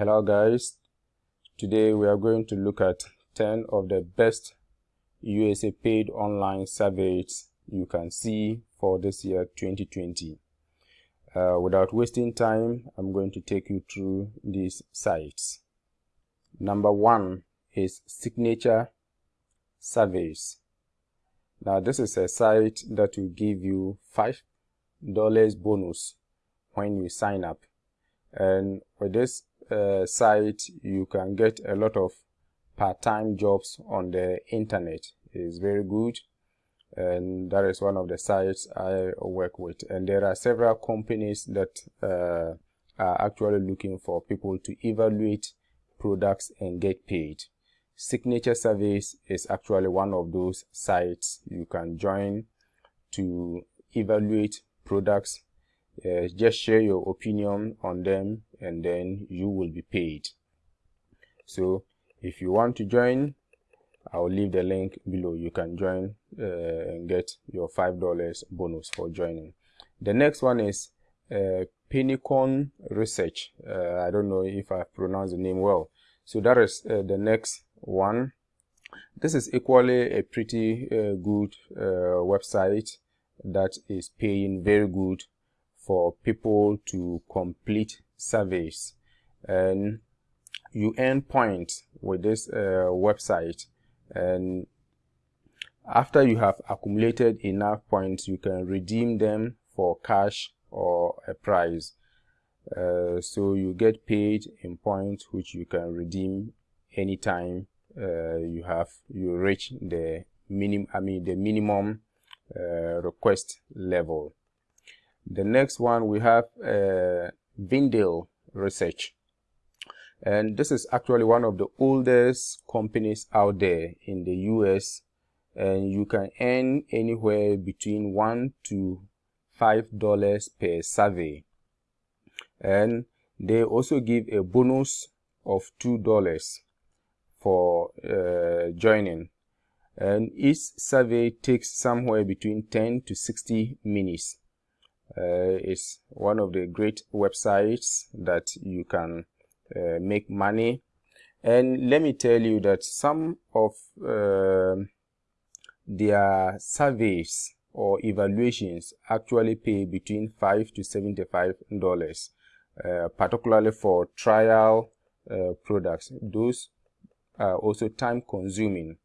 Hello guys, today we are going to look at 10 of the best USA paid online surveys you can see for this year 2020. Uh, without wasting time, I'm going to take you through these sites. Number one is Signature Surveys. Now this is a site that will give you $5 bonus when you sign up. And with this uh, site, you can get a lot of part-time jobs on the internet. It's very good and that is one of the sites I work with. And there are several companies that uh, are actually looking for people to evaluate products and get paid. Signature Surveys is actually one of those sites you can join to evaluate products. Uh, just share your opinion on them and then you will be paid. So if you want to join, I'll leave the link below. You can join uh, and get your $5 bonus for joining. The next one is uh, Pennicon Research. Uh, I don't know if I pronounced the name well. So that is uh, the next one. This is equally a pretty uh, good uh, website that is paying very good for people to complete surveys. And you earn points with this website. And after you have accumulated enough points you can redeem them for cash or a prize. Uh, so you get paid in points which you can redeem anytime uh, you have you reach the minimum I mean the minimum uh, request level the next one we have uh, Vindale research. And this is actually one of the oldest companies out there in the US and you can earn anywhere between one to five dollars per survey. And they also give a bonus of two dollars for uh, joining. And each survey takes somewhere between 10 to 60 minutes uh, it's one of the great websites that you can uh, make money. And let me tell you that some of uh, their surveys or evaluations actually pay between 5 to 75 dollars uh, particularly for trial uh, products. Those are also time consuming.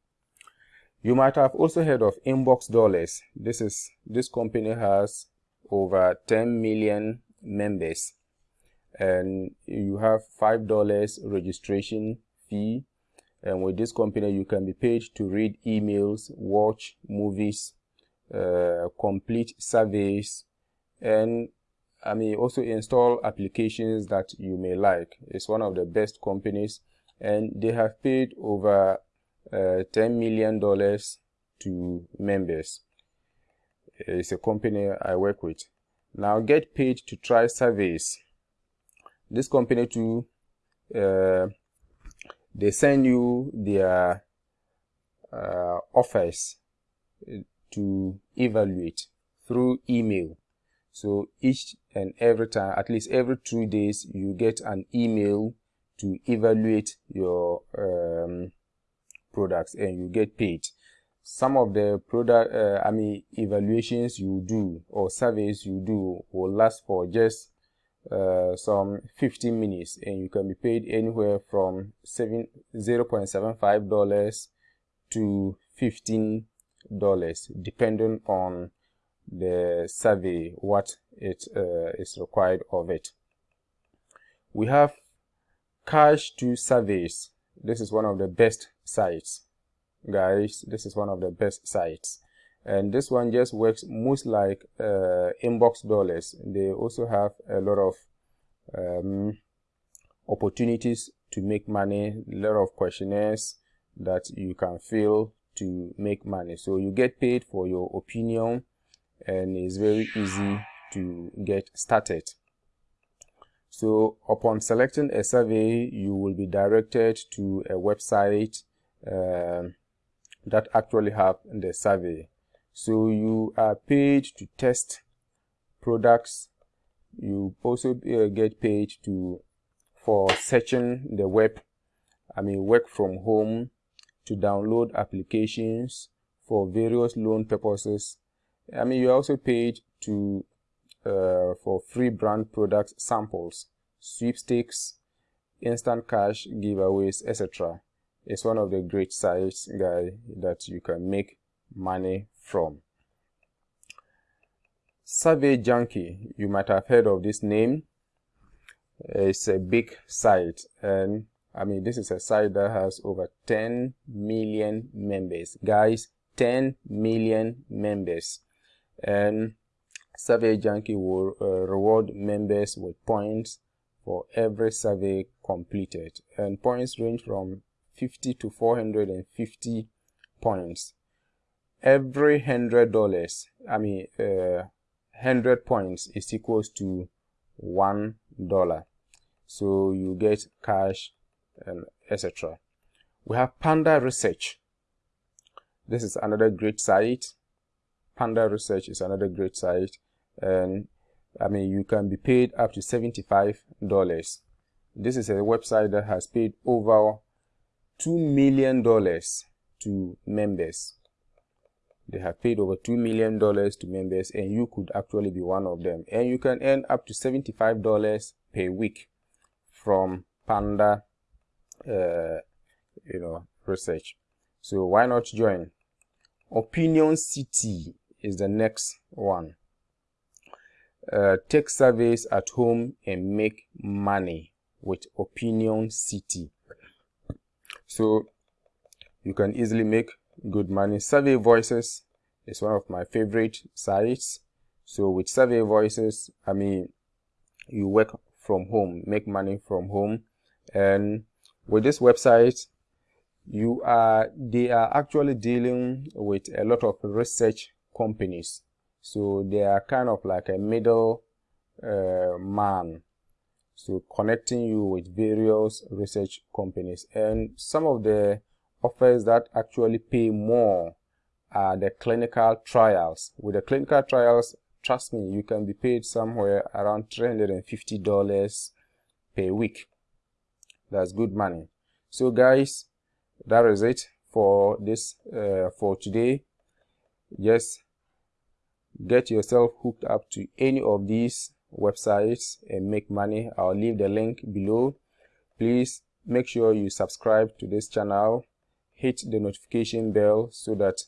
You might have also heard of inbox dollars. This is this company has over 10 million members. And you have five dollars registration fee. And with this company you can be paid to read emails watch movies uh, complete surveys and I mean also install applications that you may like. It's one of the best companies and they have paid over uh, 10 million dollars to members it's a company I work with. Now get paid to try surveys this company too uh, they send you their uh, offers to evaluate through email. So each and every time at least every two days you get an email to evaluate your um, products and you get paid some of the product uh, i mean evaluations you do or surveys you do will last for just uh, some 15 minutes and you can be paid anywhere from 7 0.75 dollars to 15 dollars depending on the survey what it uh, is required of it. We have cash to surveys. This is one of the best sites guys this is one of the best sites. And this one just works most like uh, inbox dollars. They also have a lot of um, opportunities to make money a lot of questionnaires that you can fill to make money. So you get paid for your opinion and it's very easy to get started. So upon selecting a survey you will be directed to a website uh, that actually have the survey. So you are paid to test products. You also uh, get paid to for searching the web. I mean work from home to download applications for various loan purposes. I mean you're also paid to uh, for free brand products samples sweepstakes instant cash giveaways etc it's one of the great sites guy that you can make money from. Survey junkie you might have heard of this name. It's a big site and i mean this is a site that has over 10 million members. Guys 10 million members. And survey junkie will uh, reward members with points for every survey completed. And points range from 50 to 450 points. Every hundred dollars i mean uh, 100 points is equals to one dollar. So you get cash and etc we have panda research. This is another great site. Panda research is another great site. And i mean you can be paid up to 75 dollars. This is a website that has paid over two million dollars to members they have paid over $2 million to members and you could actually be one of them. And you can earn up to $75 per week from Panda, uh, you know, research. So why not join? Opinion City is the next one. Uh, take surveys at home and make money with Opinion City. So you can easily make good money. Survey voices is one of my favorite sites. So with survey voices i mean you work from home make money from home. And with this website you are they are actually dealing with a lot of research companies. So they are kind of like a middle uh, man so connecting you with various research companies and some of the offers that actually pay more are the clinical trials. With the clinical trials, trust me, you can be paid somewhere around $350 per week. That's good money. So guys, that is it for this uh, for today. Just get yourself hooked up to any of these websites and make money. I'll leave the link below. Please make sure you subscribe to this channel hit the notification bell so that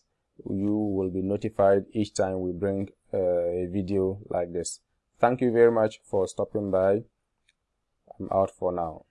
you will be notified each time we bring uh, a video like this thank you very much for stopping by i'm out for now